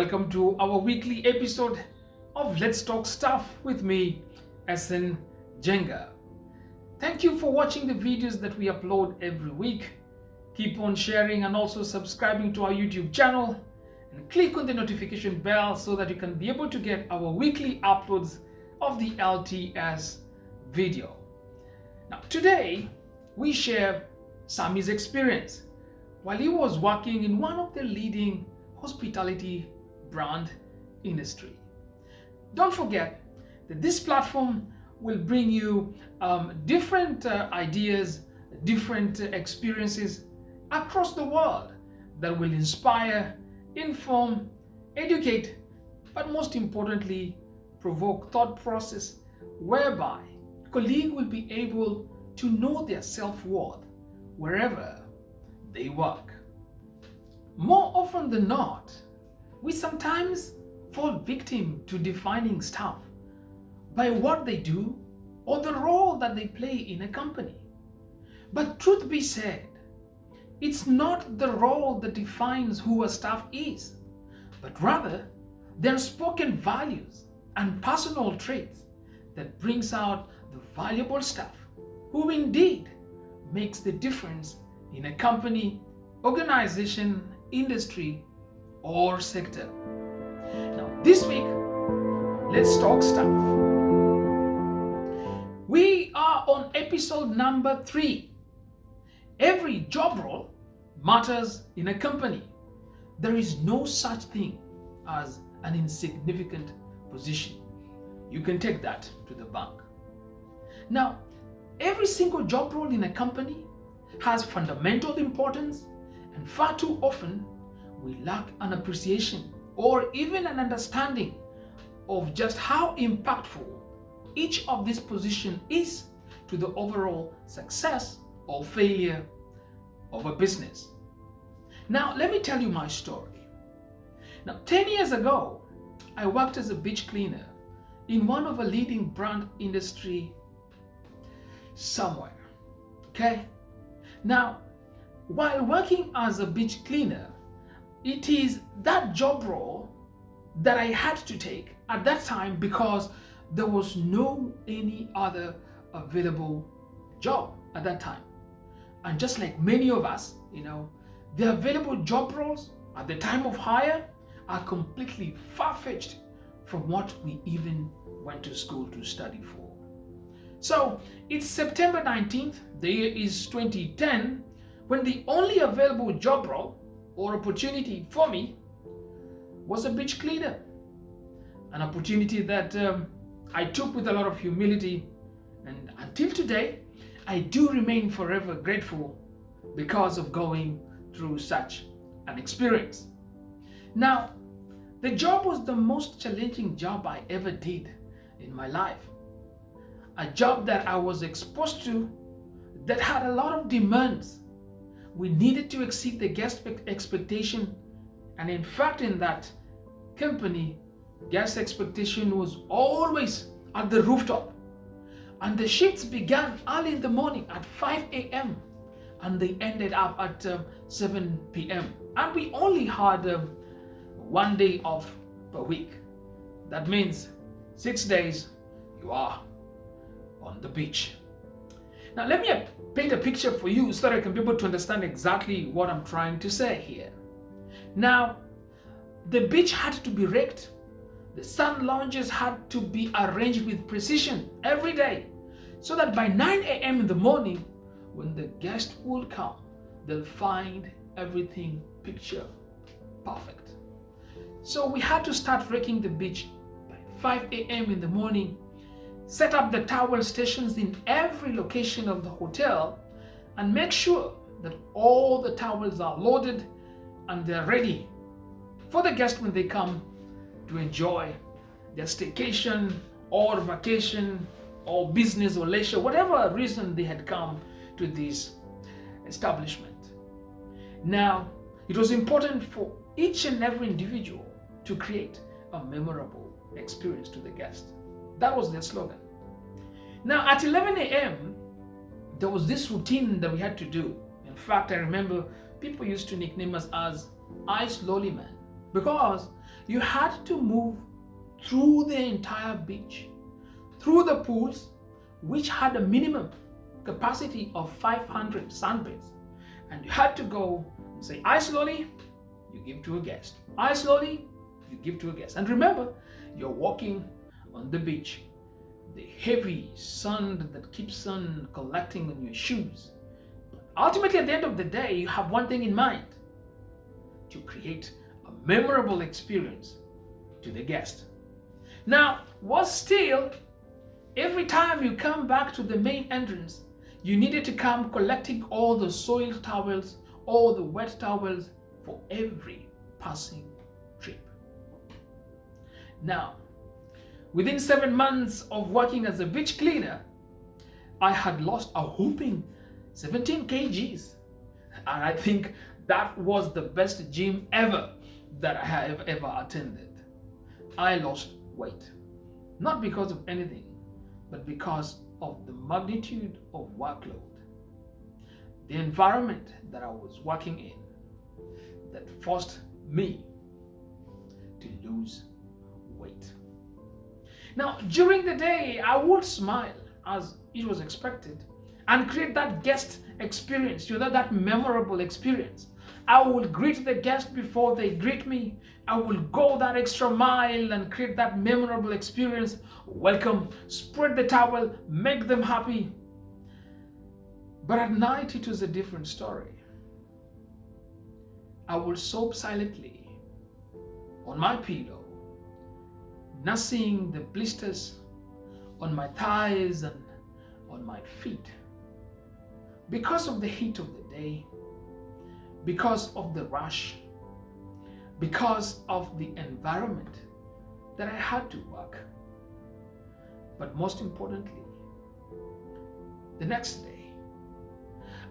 welcome to our weekly episode of Let's Talk Staff with me, SN Jenga. Thank you for watching the videos that we upload every week. Keep on sharing and also subscribing to our YouTube channel and click on the notification bell so that you can be able to get our weekly uploads of the LTS video. Now, today we share Sammy's experience while he was working in one of the leading hospitality brand industry. Don't forget that this platform will bring you um, different uh, ideas, different uh, experiences across the world that will inspire, inform, educate, but most importantly, provoke thought process whereby colleague will be able to know their self-worth wherever they work. More often than not, we sometimes fall victim to defining staff by what they do or the role that they play in a company. But truth be said, it's not the role that defines who a staff is, but rather their spoken values and personal traits that brings out the valuable staff who indeed makes the difference in a company, organization, industry, or sector. Now, this week, let's talk staff. We are on episode number three. Every job role matters in a company. There is no such thing as an insignificant position. You can take that to the bank. Now, every single job role in a company has fundamental importance and far too often we lack an appreciation or even an understanding of just how impactful each of these positions is to the overall success or failure of a business. Now, let me tell you my story. Now, 10 years ago, I worked as a beach cleaner in one of a leading brand industry somewhere. Okay? Now, while working as a beach cleaner, it is that job role that I had to take at that time because there was no any other available job at that time. And just like many of us, you know, the available job roles at the time of hire are completely far-fetched from what we even went to school to study for. So it's September 19th, the year is 2010, when the only available job role or opportunity for me was a beach cleaner. An opportunity that um, I took with a lot of humility and until today, I do remain forever grateful because of going through such an experience. Now, the job was the most challenging job I ever did in my life a job that I was exposed to that had a lot of demands. We needed to exceed the guest expectation and in fact in that company, guest expectation was always at the rooftop. And the shifts began early in the morning at 5 a.m. and they ended up at um, 7 p.m. And we only had um, one day off per week. That means six days you are on the beach. Now let me paint a picture for you so that I can be able to understand exactly what I'm trying to say here. Now, the beach had to be raked. The sun lounges had to be arranged with precision every day so that by 9 a.m. in the morning, when the guest will come, they'll find everything picture perfect. So we had to start raking the beach by 5 a.m. in the morning set up the towel stations in every location of the hotel and make sure that all the towels are loaded and they're ready for the guests when they come to enjoy their staycation or vacation or business or leisure, whatever reason they had come to this establishment. Now, it was important for each and every individual to create a memorable experience to the guest. That was their slogan. Now at 11 a.m., there was this routine that we had to do. In fact, I remember people used to nickname us as ice lolly man because you had to move through the entire beach, through the pools, which had a minimum capacity of 500 sunbeds. And you had to go and say, ice lolly, you give to a guest. Ice lolly, you give to a guest. And remember, you're walking on the beach. The heavy sand that keeps on collecting on your shoes. But ultimately, at the end of the day, you have one thing in mind to create a memorable experience to the guest. Now, what's still, every time you come back to the main entrance, you needed to come collecting all the soiled towels, all the wet towels for every passing trip. Now, within seven months of working as a beach cleaner, I had lost a whooping 17 kgs. And I think that was the best gym ever that I have ever attended. I lost weight, not because of anything, but because of the magnitude of workload, the environment that I was working in that forced me to lose weight. Now, during the day, I would smile as it was expected and create that guest experience, you know, that memorable experience. I will greet the guest before they greet me. I will go that extra mile and create that memorable experience. Welcome, spread the towel, make them happy. But at night, it was a different story. I will sob silently on my pillow, nursing the blisters on my thighs and on my feet. Because of the heat of the day, because of the rush, because of the environment that I had to work. But most importantly, the next day,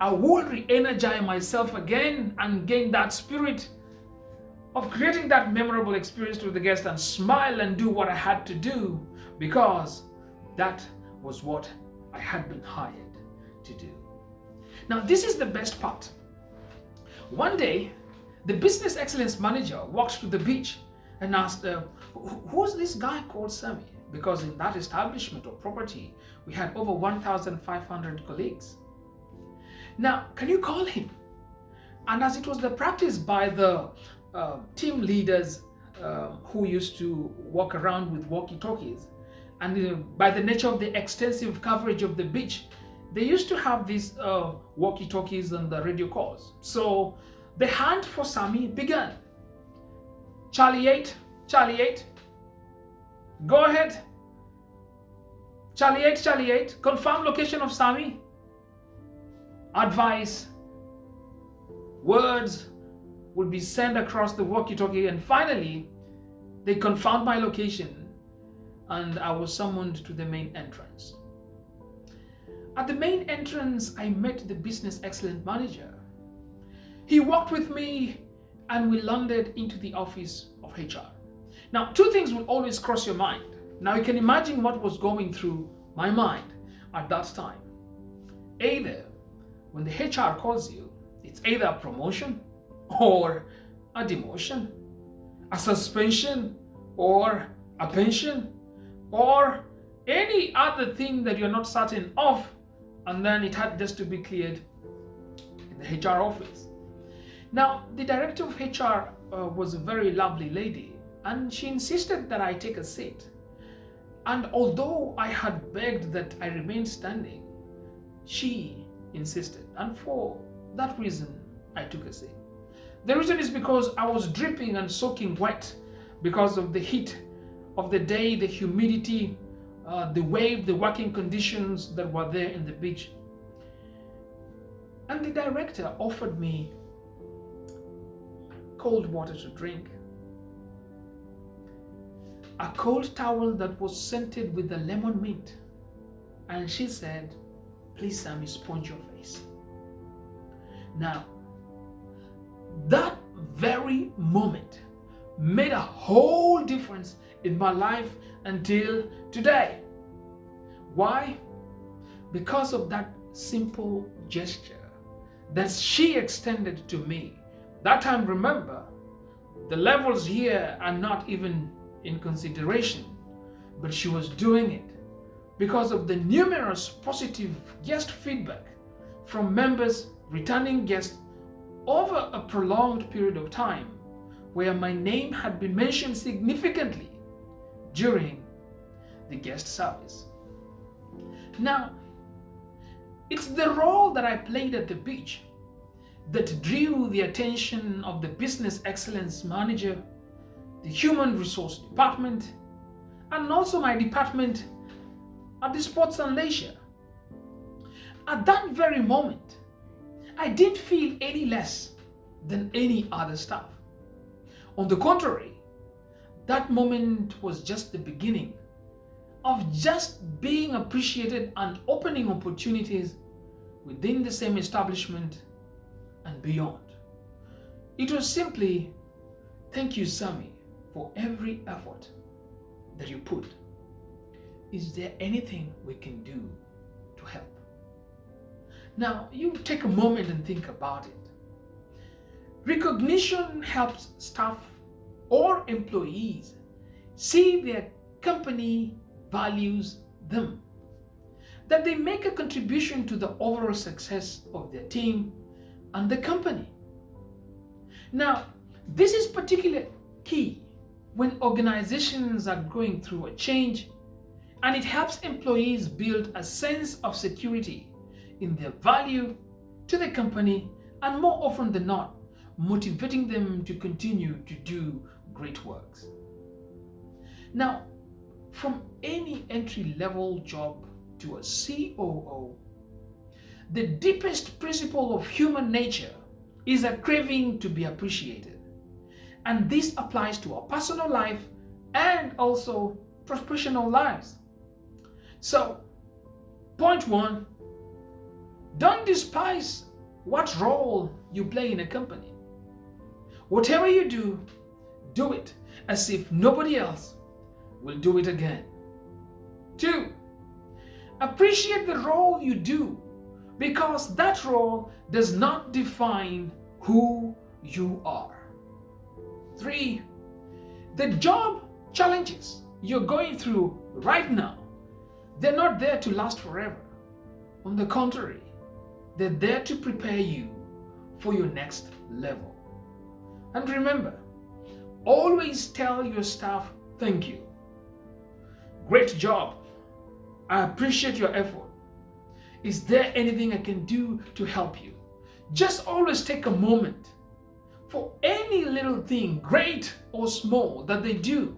I will re-energize myself again and gain that spirit of creating that memorable experience to the guest and smile and do what I had to do because that was what I had been hired to do. Now, this is the best part. One day, the business excellence manager walked to the beach and asked, uh, who's this guy called Sammy? Because in that establishment or property, we had over 1,500 colleagues. Now, can you call him? And as it was the practice by the uh, team leaders uh, who used to walk around with walkie-talkies, and uh, by the nature of the extensive coverage of the beach, they used to have these uh, walkie-talkies and the radio calls. So the hunt for Sammy began. Charlie 8, Charlie 8, go ahead. Charlie 8, Charlie 8, confirm location of Sammy. Advice, words would be sent across the walkie-talkie and finally they confirmed my location and I was summoned to the main entrance. At the main entrance, I met the business excellent manager. He walked with me and we landed into the office of HR. Now, two things will always cross your mind. Now, you can imagine what was going through my mind at that time. Either when the HR calls you, it's either a promotion or a demotion, a suspension or a pension, or any other thing that you're not certain of and then it had just to be cleared in the HR office. Now, the director of HR uh, was a very lovely lady and she insisted that I take a seat. And although I had begged that I remain standing, she insisted. And for that reason, I took a seat. The reason is because I was dripping and soaking wet because of the heat of the day, the humidity, uh, the wave, the working conditions that were there in the beach. And the director offered me cold water to drink. A cold towel that was scented with the lemon mint. And she said, please Sammy, sponge your face. Now, that very moment made a whole difference in my life until today. Why? Because of that simple gesture that she extended to me. That time, remember, The levels here are not even in consideration, but she was doing it because of the numerous positive guest feedback from members, returning guests over a prolonged period of time where my name had been mentioned significantly during the guest service. Now, it's the role that I played at the beach that drew the attention of the business excellence manager, the human resource department, and also my department at the sports and leisure. At that very moment, I didn't feel any less than any other staff. On the contrary, that moment was just the beginning of just being appreciated and opening opportunities within the same establishment and beyond. It was simply, thank you, Sammy, for every effort that you put. Is there anything we can do to help? Now, you take a moment and think about it. Recognition helps staff or employees see their company values them, that they make a contribution to the overall success of their team and the company. Now, this is particularly key when organizations are going through a change and it helps employees build a sense of security in their value to the company and more often than not, motivating them to continue to do great works. Now, from any entry-level job to a COO, the deepest principle of human nature is a craving to be appreciated. And this applies to our personal life and also professional lives. So, point one, don't despise what role you play in a company. Whatever you do, do it as if nobody else will do it again. Two, appreciate the role you do because that role does not define who you are. Three, the job challenges you're going through right now, they're not there to last forever. On the contrary, they're there to prepare you for your next level. And remember, always tell your staff thank you. Great job. I appreciate your effort. Is there anything I can do to help you? Just always take a moment for any little thing, great or small, that they do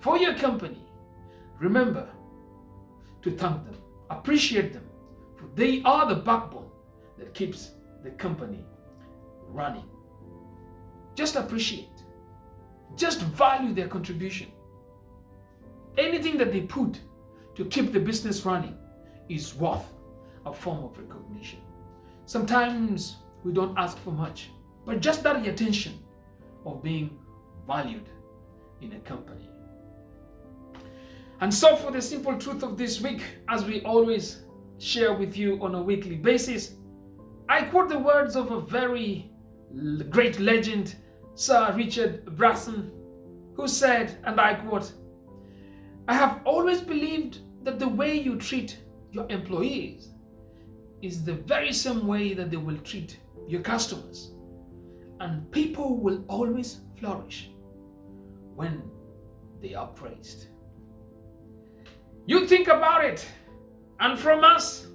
for your company. Remember to thank them, appreciate them, for they are the backbone that keeps the company running. Just appreciate, just value their contribution. Anything that they put to keep the business running is worth a form of recognition. Sometimes we don't ask for much, but just that attention of being valued in a company. And so for the simple truth of this week, as we always share with you on a weekly basis, I quote the words of a very great legend, Sir Richard Branson, who said, and I quote, I have always believed that the way you treat your employees is the very same way that they will treat your customers. And people will always flourish when they are praised. You think about it. And from us,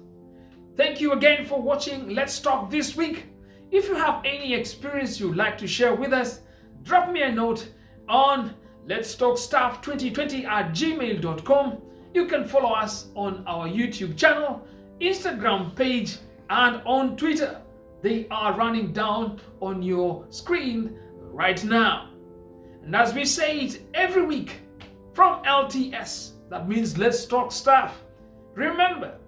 thank you again for watching Let's Talk this week. If you have any experience you'd like to share with us, drop me a note on let's talk staff 2020 at gmail.com. You can follow us on our YouTube channel Instagram page and on Twitter. They are running down on your screen right now. And as we say it every week from LTS, that means Let's Talk Staff. Remember,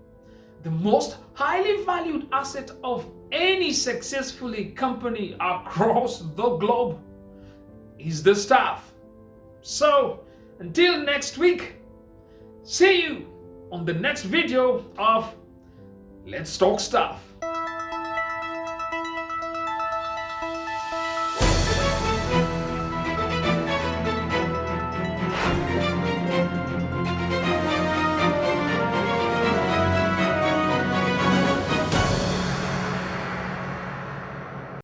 the most highly valued asset of any successfully company across the globe is the staff. So, until next week, see you on the next video of Let's talk staff.